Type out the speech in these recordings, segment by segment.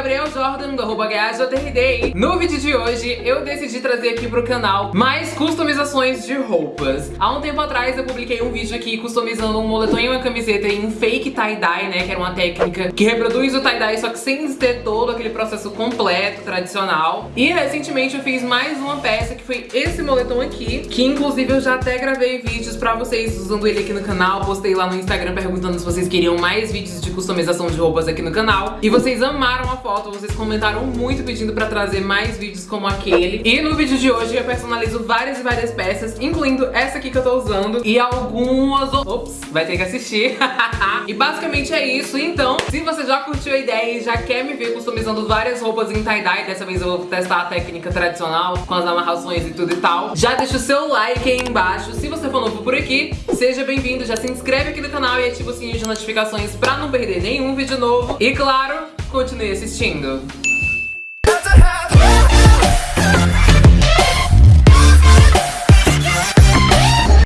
Gabriel Jordan, do arroba. No vídeo de hoje, eu decidi trazer aqui pro canal mais customizações de roupas. Há um tempo atrás, eu publiquei um vídeo aqui customizando um moletom e uma camiseta em fake tie-dye, né? Que era uma técnica que reproduz o tie-dye, só que sem ter todo aquele processo completo, tradicional. E recentemente eu fiz mais uma peça, que foi esse moletom aqui, que inclusive eu já até gravei vídeos pra vocês usando ele aqui no canal. Postei lá no Instagram perguntando se vocês queriam mais vídeos de customização de roupas aqui no canal. E vocês amaram a foto, vocês comentaram muito pedindo pra trazer mais vídeos como aquele. E no vídeo de hoje eu personalizo várias e várias peças, incluindo essa aqui que eu tô usando e algumas... Ops, vai ter que assistir. e basicamente é isso. Então, se você já curtiu a ideia e já quer me ver customizando várias roupas em tie-dye, dessa vez eu vou testar a técnica tradicional com as amarrações e tudo e tal, já deixa o seu like aí embaixo. Se você for novo por aqui, seja bem-vindo, já se inscreve aqui no canal e ativa o sininho de notificações pra não perder nenhum vídeo novo. E claro, continue assistindo.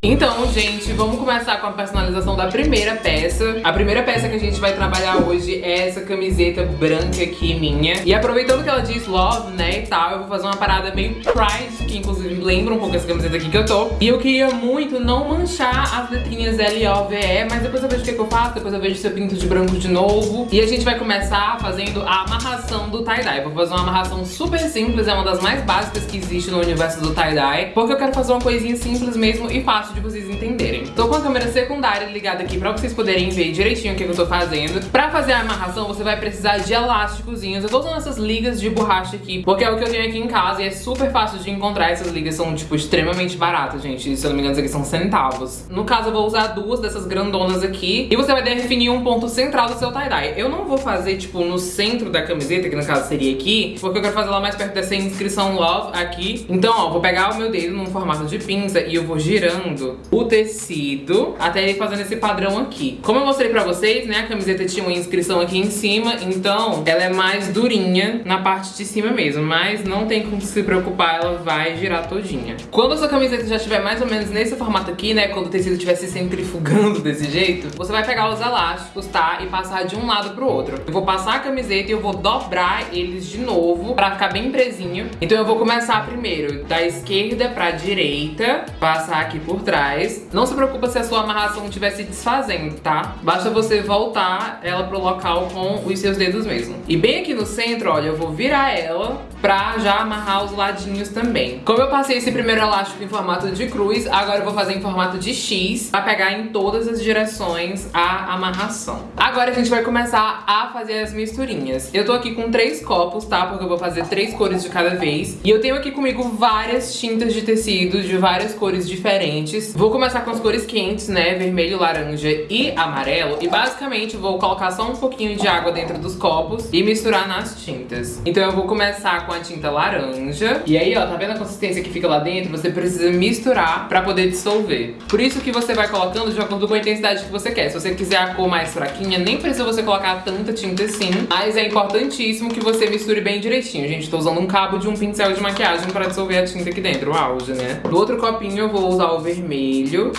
Então, gente, vamos começar com a personalização da primeira peça. A primeira peça que a gente vai trabalhar hoje é essa camiseta branca aqui minha. E aproveitando que ela diz love, né, e tal, eu vou fazer uma parada meio pride, que inclusive lembra um pouco essa camiseta aqui que eu tô. E eu queria muito não manchar as letrinhas L-O-V-E, mas depois eu vejo o que, que eu faço, depois eu vejo se eu pinto de branco de novo. E a gente vai começar fazendo a amarração do tie-dye. Vou fazer uma amarração super simples, é uma das mais básicas que existe no universo do tie-dye, porque eu quero fazer uma coisinha simples mesmo e fácil de vocês entenderem. Tô com a câmera secundária ligada aqui pra vocês poderem ver direitinho o que eu tô fazendo. Pra fazer a amarração, você vai precisar de elásticozinhos. Eu tô usando essas ligas de borracha aqui, porque é o que eu tenho aqui em casa e é super fácil de encontrar. Essas ligas são, tipo, extremamente baratas, gente. Se eu não me engano, aqui são centavos. No caso, eu vou usar duas dessas grandonas aqui. E você vai definir um ponto central do seu tie-dye. Eu não vou fazer, tipo, no centro da camiseta, que no caso seria aqui, porque eu quero fazer lá mais perto dessa inscrição love aqui. Então, ó, vou pegar o meu dedo num formato de pinça e eu vou girando o tecido até ele fazendo esse padrão aqui. Como eu mostrei pra vocês, né, a camiseta tinha uma inscrição aqui em cima, então ela é mais durinha na parte de cima mesmo, mas não tem como se preocupar, ela vai girar todinha. Quando a sua camiseta já estiver mais ou menos nesse formato aqui, né, quando o tecido estiver se centrifugando desse jeito, você vai pegar os elásticos, tá, e passar de um lado pro outro. Eu vou passar a camiseta e eu vou dobrar eles de novo pra ficar bem presinho. Então eu vou começar primeiro da esquerda pra direita, passar aqui por trás. Não se preocupa se a sua amarração estiver se desfazendo, tá? Basta você voltar ela pro local com os seus dedos mesmo. E bem aqui no centro, olha, eu vou virar ela pra já amarrar os ladinhos também. Como eu passei esse primeiro elástico em formato de cruz, agora eu vou fazer em formato de X pra pegar em todas as direções a amarração. Agora a gente vai começar a fazer as misturinhas. Eu tô aqui com três copos, tá? Porque eu vou fazer três cores de cada vez. E eu tenho aqui comigo várias tintas de tecido de várias cores diferentes. Vou começar com as cores quentes, né? Vermelho, laranja e amarelo. E basicamente vou colocar só um pouquinho de água dentro dos copos e misturar nas tintas. Então eu vou começar com a tinta laranja. E aí, ó, tá vendo a consistência que fica lá dentro? Você precisa misturar pra poder dissolver. Por isso que você vai colocando de acordo com a intensidade que você quer. Se você quiser a cor mais fraquinha, nem precisa você colocar tanta tinta assim. Mas é importantíssimo que você misture bem direitinho. Gente, tô usando um cabo de um pincel de maquiagem pra dissolver a tinta aqui dentro, o auge, né? No outro copinho eu vou usar o vermelho vermelho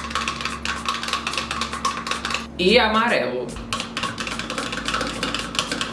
e amarelo.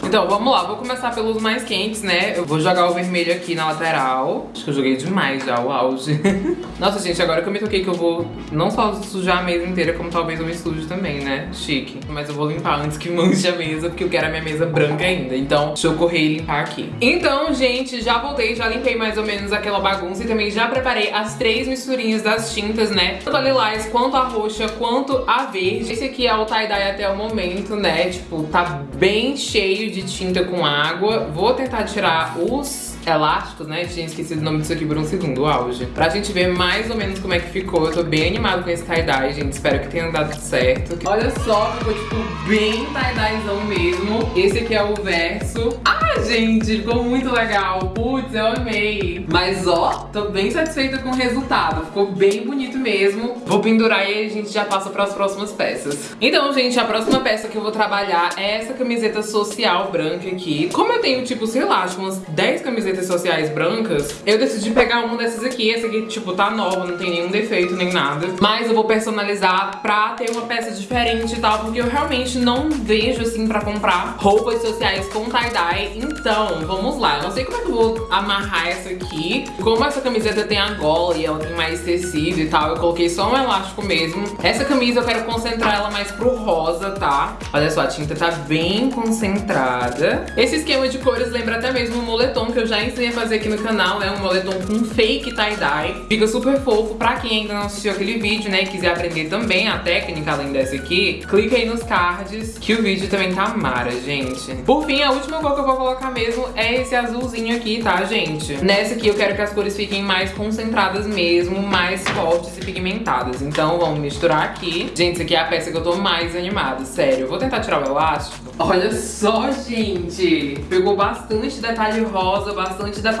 Então, vamos lá, vou começar pelos mais quentes, né? Eu vou jogar o vermelho aqui na lateral. Acho que eu joguei demais já, o auge. Nossa, gente, agora que eu me toquei que eu vou não só sujar a mesa inteira, como talvez eu me suje também, né? Chique. Mas eu vou limpar antes que manche a mesa, porque eu quero a minha mesa branca ainda. Então, deixa eu correr e limpar aqui. Então, gente, já voltei, já limpei mais ou menos aquela bagunça e também já preparei as três misturinhas das tintas, né? Tanto a lilás, quanto a roxa, quanto a verde. Esse aqui é o tie-dye até o momento, né? Tipo, tá bem cheio de tinta com água. Vou tentar tirar os elásticos, né? Tinha esquecido o nome disso aqui por um segundo, auge. Pra gente ver mais ou menos como é que ficou. Eu tô bem animado com esse tie-dye, gente. Espero que tenha dado certo. Olha só, ficou tipo bem tie-dyezão mesmo. Esse aqui é o verso. Ah, gente, ficou muito legal. Putz, eu amei. Mas ó, tô bem satisfeita com o resultado. Ficou bem bonito mesmo. Vou pendurar e a gente já passa para as próximas peças. Então, gente, a próxima peça que eu vou trabalhar é essa camiseta social branca aqui. Como eu tenho, tipo, sei lá, umas 10 camisetas sociais brancas, eu decidi pegar uma dessas aqui. Essa aqui, tipo, tá nova, não tem nenhum defeito nem nada. Mas eu vou personalizar pra ter uma peça diferente e tal, porque eu realmente não vejo, assim, pra comprar roupas sociais com tie-dye. Então, vamos lá. Eu não sei como é que eu vou amarrar essa aqui. Como essa camiseta tem a gola e ela tem mais tecido e tal, eu coloquei só um elástico mesmo. Essa camisa eu quero concentrar ela mais pro rosa, tá? Olha só, a tinta tá bem concentrada. Esse esquema de cores lembra até mesmo o moletom que eu já ensinei a fazer aqui no canal, é um moletom com fake tie-dye. Fica super fofo pra quem ainda não assistiu aquele vídeo, né, e quiser aprender também a técnica além dessa aqui, clica aí nos cards que o vídeo também tá mara, gente. Por fim, a última cor que eu vou colocar mesmo é esse azulzinho aqui, tá, gente? Nessa aqui eu quero que as cores fiquem mais concentradas mesmo, mais fortes e pigmentadas. Então vamos misturar aqui. Gente, essa aqui é a peça que eu tô mais animada, sério. Eu vou tentar tirar o elástico. Olha só, gente! Pegou bastante detalhe rosa, bastante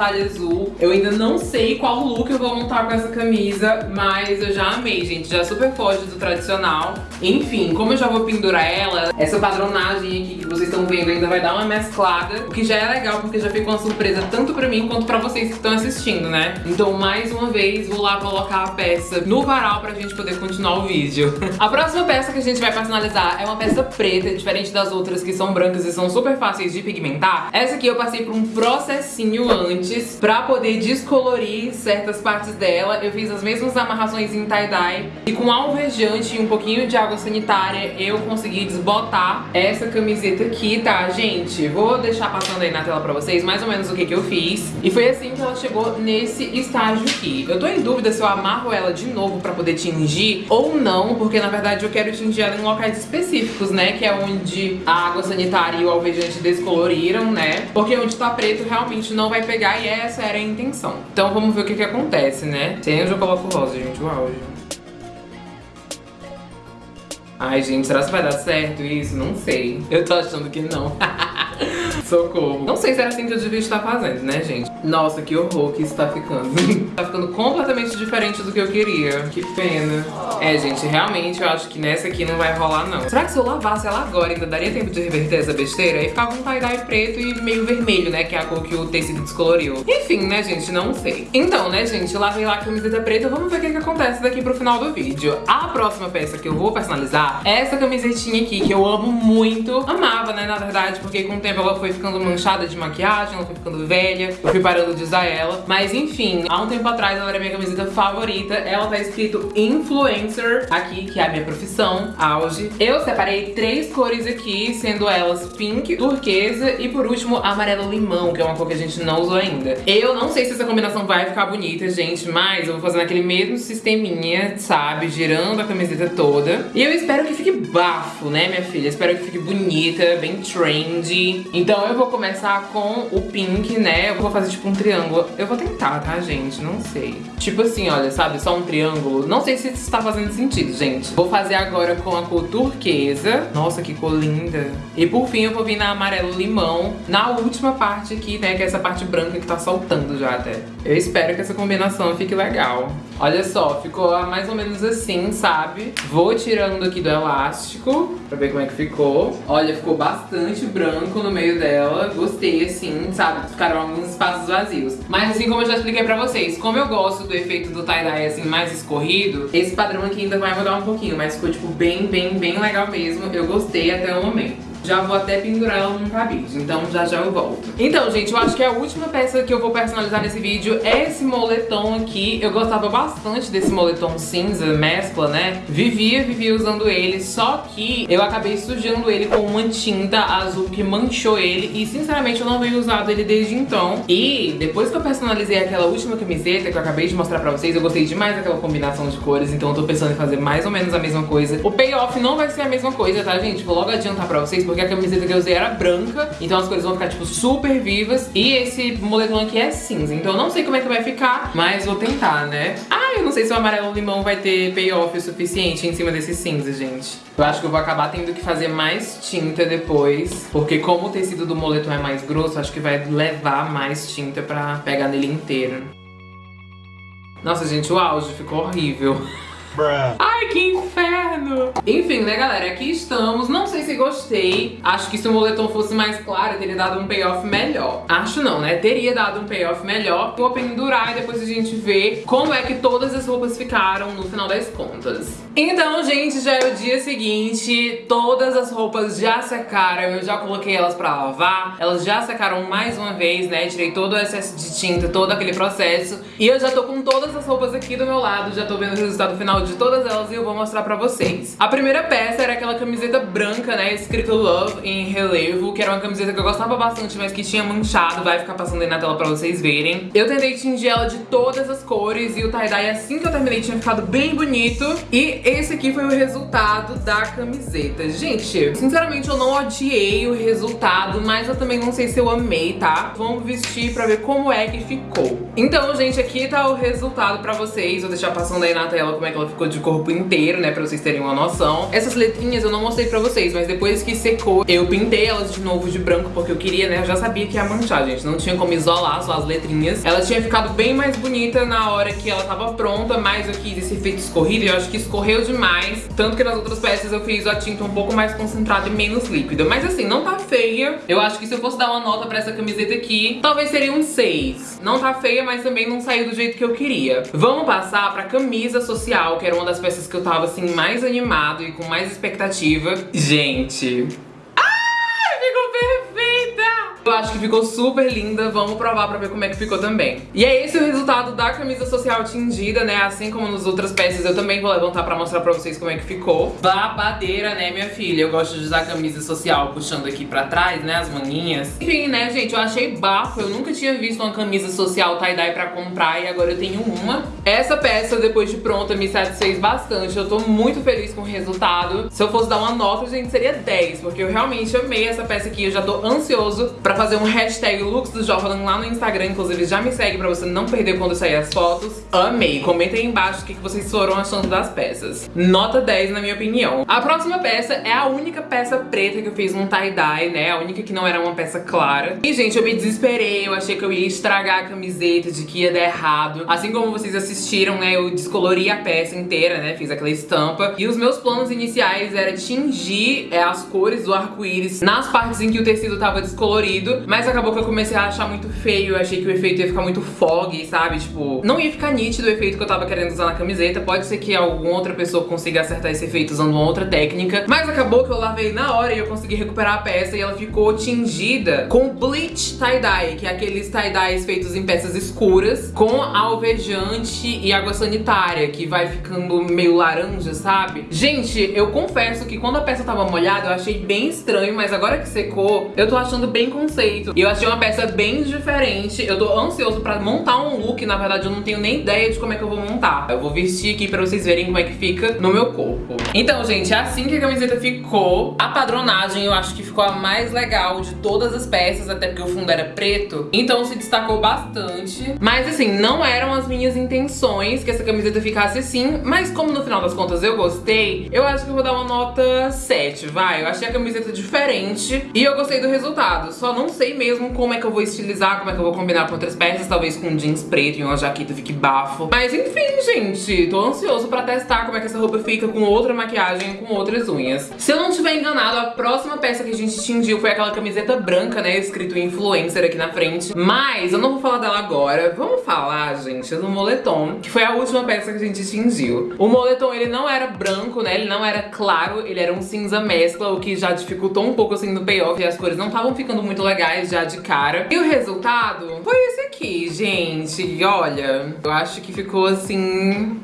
detalhe azul. Eu ainda não sei qual look eu vou montar com essa camisa, mas eu já amei, gente. Já super foge do tradicional. Enfim, como eu já vou pendurar ela, essa padronagem aqui que vocês estão vendo ainda vai dar uma mesclada, o que já é legal porque já fica uma surpresa tanto pra mim quanto pra vocês que estão assistindo, né? Então, mais uma vez, vou lá colocar a peça no varal pra gente poder continuar o vídeo. a próxima peça que a gente vai personalizar é uma peça preta, diferente das outras que são brancas e são super fáceis de pigmentar. Essa aqui eu passei por um processinho antes pra poder descolorir certas partes dela. Eu fiz as mesmas amarrações em tie-dye e com alvejante e um pouquinho de água sanitária eu consegui desbotar essa camiseta aqui, tá, gente? Vou deixar passando aí na tela pra vocês mais ou menos o que que eu fiz. E foi assim que ela chegou nesse estágio aqui. Eu tô em dúvida se eu amarro ela de novo pra poder tingir ou não, porque na verdade eu quero tingir ela em locais específicos, né? Que é onde a água sanitária e o alvejante descoloriram, né? Porque onde tá preto realmente não vai pegar e essa era a intenção. Então vamos ver o que que acontece, né? Onde eu coloco rosa, gente, o auge. Ai, gente, será que vai dar certo isso? Não sei. Eu tô achando que não. Socorro. Não sei se era assim que eu devia estar fazendo, né, gente? Nossa, que horror que isso tá ficando. tá ficando completamente diferente do que eu queria. Que pena. É, gente, realmente eu acho que nessa aqui não vai rolar, não. Será que se eu lavasse ela agora ainda daria tempo de reverter essa besteira? Aí ficava um tie-dye preto e meio vermelho, né? Que é a cor que o tecido descoloriu. Enfim, né, gente? Não sei. Então, né, gente? Lavei lá a camiseta preta. Vamos ver o que, que acontece daqui pro final do vídeo. A próxima peça que eu vou personalizar é essa camisetinha aqui, que eu amo muito. Amava, né, na verdade, porque com o tempo ela foi ficando manchada de maquiagem, ela foi ficando velha. Eu fui parando de usar ela. Mas, enfim, há um tempo atrás ela era minha camiseta favorita. Ela tá escrito Influencer aqui, que é a minha profissão, auge. Eu separei três cores aqui, sendo elas pink, turquesa e, por último, amarelo limão, que é uma cor que a gente não usou ainda. Eu não sei se essa combinação vai ficar bonita, gente, mas eu vou fazer naquele mesmo sisteminha, sabe? Girando a camiseta toda. E eu espero que fique bafo, né, minha filha? Espero que fique bonita, bem trendy. Então eu vou começar com o pink, né? Eu vou fazer tipo um triângulo. Eu vou tentar, tá, gente? Não sei. Tipo assim, olha, sabe? Só um triângulo. Não sei se isso tá fazendo sentido, gente. Vou fazer agora com a cor turquesa. Nossa, que cor linda. E por fim eu vou vir na amarelo limão. Na última parte aqui, né? Que é essa parte branca que tá soltando já até. Eu espero que essa combinação fique legal. Olha só, ficou mais ou menos assim, sabe? Vou tirando aqui do elástico pra ver como é que ficou. Olha, ficou bastante branco no meio dela. Gostei, assim, sabe? Ficaram alguns espaços vazios. Mas assim como eu já expliquei pra vocês, como eu gosto do efeito do tie-dye, assim, mais escorrido, esse padrão aqui ainda vai mudar um pouquinho. Mas ficou, tipo, bem, bem, bem legal mesmo. Eu gostei até o momento. Já vou até pendurar ela num cabide, então já já eu volto. Então, gente, eu acho que a última peça que eu vou personalizar nesse vídeo é esse moletom aqui. Eu gostava bastante desse moletom cinza, mescla, né? Vivia, vivia usando ele, só que eu acabei sujando ele com uma tinta azul que manchou ele e, sinceramente, eu não venho usado ele desde então. E depois que eu personalizei aquela última camiseta que eu acabei de mostrar pra vocês, eu gostei demais daquela combinação de cores, então eu tô pensando em fazer mais ou menos a mesma coisa. O payoff não vai ser a mesma coisa, tá, gente? Vou logo adiantar pra vocês, porque a camiseta que eu usei era branca, então as cores vão ficar, tipo, super vivas. E esse moletom aqui é cinza, então eu não sei como é que vai ficar, mas vou tentar, né? Ah, eu não sei se o amarelo limão vai ter payoff o suficiente em cima desse cinza, gente. Eu acho que eu vou acabar tendo que fazer mais tinta depois, porque como o tecido do moletom é mais grosso, acho que vai levar mais tinta pra pegar nele inteiro. Nossa, gente, o auge ficou horrível. Ai, que inferno! Enfim, né, galera? Aqui estamos. Não sei se gostei. Acho que se o moletom fosse mais claro, teria dado um payoff melhor. Acho não, né? Teria dado um payoff melhor. Vou pendurar e depois a gente vê como é que todas as roupas ficaram no final das contas. Então, gente, já é o dia seguinte. Todas as roupas já secaram. Eu já coloquei elas pra lavar. Elas já secaram mais uma vez, né? Tirei todo o excesso de tinta, todo aquele processo. E eu já tô com todas as roupas aqui do meu lado. Já tô vendo o resultado final de todas elas e eu vou mostrar pra vocês. A primeira peça era aquela camiseta branca, né? Escrito Love em relevo, que era uma camiseta que eu gostava bastante, mas que tinha manchado. Vai ficar passando aí na tela pra vocês verem. Eu tentei tingir ela de todas as cores e o tie-dye, assim que eu terminei, tinha ficado bem bonito. E esse aqui foi o resultado da camiseta. Gente, sinceramente, eu não odiei o resultado, mas eu também não sei se eu amei, tá? Vamos vestir pra ver como é que ficou. Então, gente, aqui tá o resultado pra vocês. Vou deixar passando aí na tela como é que ela ficou de corpo inteiro, né? Pra vocês terem uma noção. Essas letrinhas eu não mostrei pra vocês, mas depois que secou, eu pintei elas de novo de branco, porque eu queria, né? Eu já sabia que ia manchar, gente. Não tinha como isolar só as letrinhas. Ela tinha ficado bem mais bonita na hora que ela tava pronta, mas eu quis esse efeito escorrido e eu acho que escorreu demais. Tanto que nas outras peças eu fiz a tinta um pouco mais concentrada e menos líquida. Mas assim, não tá feia. Eu acho que se eu fosse dar uma nota pra essa camiseta aqui, talvez seria um 6. Não tá feia, mas também não saiu do jeito que eu queria. Vamos passar pra camisa social, que era uma das peças que eu tava assim mais animado e com mais expectativa. Gente, acho que ficou super linda, vamos provar pra ver como é que ficou também. E é esse o resultado da camisa social tingida, né? Assim como nas outras peças, eu também vou levantar pra mostrar pra vocês como é que ficou. Babadeira, né, minha filha? Eu gosto de usar camisa social puxando aqui pra trás, né, as maninhas. Enfim, né, gente, eu achei bafo. Eu nunca tinha visto uma camisa social tie-dye pra comprar e agora eu tenho uma. Essa peça, depois de pronta, me satisfez bastante. Eu tô muito feliz com o resultado. Se eu fosse dar uma nota, gente, seria 10, porque eu realmente amei essa peça aqui. Eu já tô ansioso pra fazer um hashtag looks do Jordan lá no Instagram. Inclusive, já me segue pra você não perder quando sair as fotos. Amei. Comenta aí embaixo o que vocês foram achando das peças. Nota 10, na minha opinião. A próxima peça é a única peça preta que eu fiz num tie-dye, né? A única que não era uma peça clara. E, gente, eu me desesperei. Eu achei que eu ia estragar a camiseta, de que ia dar errado. Assim como vocês assistiram, né? Eu descolori a peça inteira, né? Fiz aquela estampa. E os meus planos iniciais era tingir é, as cores do arco-íris nas partes em que o tecido tava descolorido mas acabou que eu comecei a achar muito feio, achei que o efeito ia ficar muito foggy, sabe? Tipo, não ia ficar nítido o efeito que eu tava querendo usar na camiseta, pode ser que alguma outra pessoa consiga acertar esse efeito usando uma outra técnica, mas acabou que eu lavei na hora e eu consegui recuperar a peça e ela ficou tingida com bleach tie-dye, que é aqueles tie-dyes feitos em peças escuras, com alvejante e água sanitária, que vai ficando meio laranja, sabe? Gente, eu confesso que quando a peça tava molhada eu achei bem estranho, mas agora que secou, eu tô achando bem consistentemente conceito. E eu achei uma peça bem diferente. Eu tô ansioso pra montar um look. Na verdade, eu não tenho nem ideia de como é que eu vou montar. Eu vou vestir aqui pra vocês verem como é que fica no meu corpo. Então, gente, é assim que a camiseta ficou. A padronagem eu acho que ficou a mais legal de todas as peças, até porque o fundo era preto. Então se destacou bastante. Mas assim, não eram as minhas intenções que essa camiseta ficasse assim. Mas como no final das contas eu gostei, eu acho que eu vou dar uma nota 7, vai. Eu achei a camiseta diferente e eu gostei do resultado. Só não sei mesmo como é que eu vou estilizar, como é que eu vou combinar com outras peças, talvez com jeans preto e uma jaqueta fique bafo. Mas enfim, gente, tô ansioso pra testar como é que essa roupa fica com outra maquiagem, com outras unhas. Se eu não estiver enganado, a próxima peça que a gente tingiu foi aquela camiseta branca, né, escrito influencer aqui na frente. Mas eu não vou falar dela agora, vamos falar, gente, do moletom, que foi a última peça que a gente tingiu. O moletom, ele não era branco, né, ele não era claro, ele era um cinza mescla, o que já dificultou um pouco, assim, no payoff, e as cores não estavam ficando muito legais já de cara. E o resultado foi esse aqui, gente. Olha, eu acho que ficou assim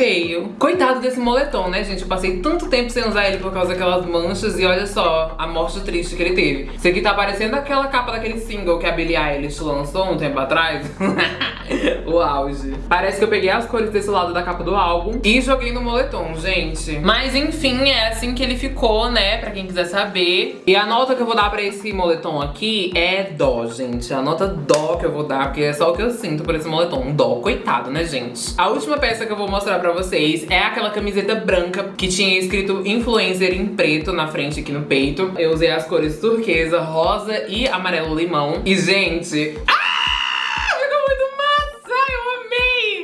feio. Coitado desse moletom, né, gente? Eu passei tanto tempo sem usar ele por causa daquelas manchas e olha só a morte triste que ele teve. Isso aqui tá parecendo aquela capa daquele single que a Billie Eilish lançou um tempo atrás. o auge. Parece que eu peguei as cores desse lado da capa do álbum e joguei no moletom, gente. Mas enfim, é assim que ele ficou, né, pra quem quiser saber. E a nota que eu vou dar pra esse moletom aqui é dó, gente. A nota dó que eu vou dar, porque é só o que eu sinto por esse moletom. Dó, coitado, né, gente? A última peça que eu vou mostrar pra vocês é aquela camiseta branca que tinha escrito influencer em preto na frente aqui no peito. Eu usei as cores turquesa, rosa e amarelo limão. E, gente... Ah!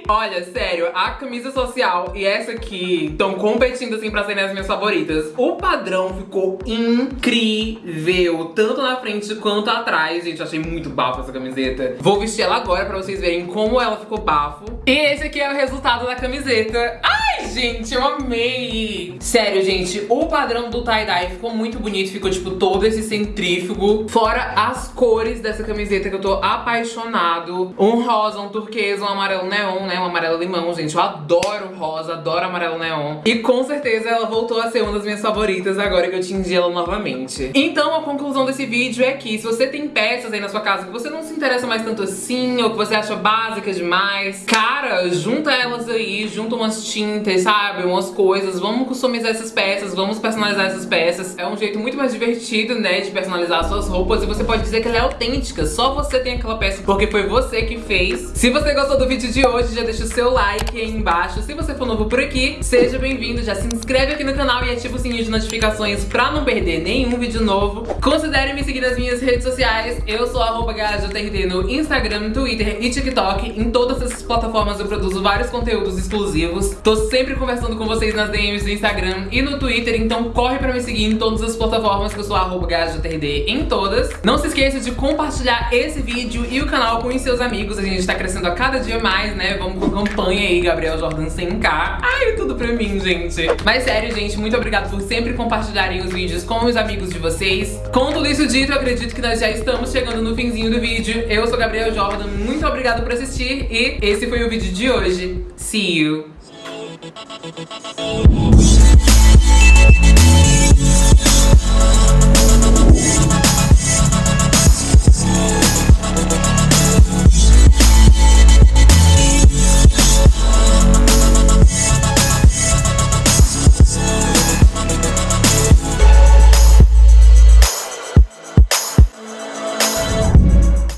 Olha, sério, a camisa social e essa aqui estão competindo assim pra serem as minhas favoritas. O padrão ficou incrível, tanto na frente quanto atrás. Gente, achei muito bafo essa camiseta. Vou vestir ela agora pra vocês verem como ela ficou bafo. E esse aqui é o resultado da camiseta. Ai, gente, eu amei! Sério, gente, o padrão do tie-dye ficou muito bonito. Ficou, tipo, todo esse centrífugo. Fora as cores dessa camiseta que eu tô apaixonado. Um rosa, um turquesa, um amarelo neon, né? Um amarelo limão, gente. Eu adoro rosa, adoro amarelo neon. E com certeza ela voltou a ser uma das minhas favoritas agora que eu tingi ela novamente. Então a conclusão desse vídeo é que se você tem peças aí na sua casa que você não se interessa mais tanto assim, ou que você acha básicas demais, cara, junta elas aí, junta umas tintas, sabe? Umas coisas, vamos customizar essas peças, vamos personalizar essas peças. É um jeito muito mais divertido, né, de personalizar suas roupas e você pode dizer que ela é autêntica, só você tem aquela peça porque foi você que fez. Se você gostou do vídeo de hoje, já deixa o seu like aí embaixo. Se você for novo por aqui, seja bem-vindo, já se inscreve aqui no canal e ativa o sininho de notificações pra não perder nenhum vídeo novo. Considere me seguir nas minhas redes sociais, eu sou arroba no Instagram, Twitter e TikTok. Em todas essas plataformas eu produzo vários conteúdos exclusivos. Tô sempre conversando com vocês nas DMs do Instagram e no Twitter, então corre pra me seguir em todas as plataformas que eu sou arroba em todas. Não se esqueça de compartilhar esse vídeo e o canal com os seus amigos. A gente tá crescendo a cada dia mais, né? Vamos com campanha aí, Gabriel Jordan 100k. Ai, tudo pra mim, gente. Mas sério, gente, muito obrigada por sempre compartilharem os vídeos com os amigos de vocês. Com tudo isso dito, eu acredito que nós já estamos chegando no finzinho do vídeo. Eu sou Gabriel Jordan, muito obrigada por assistir e esse foi o vídeo de hoje. See you!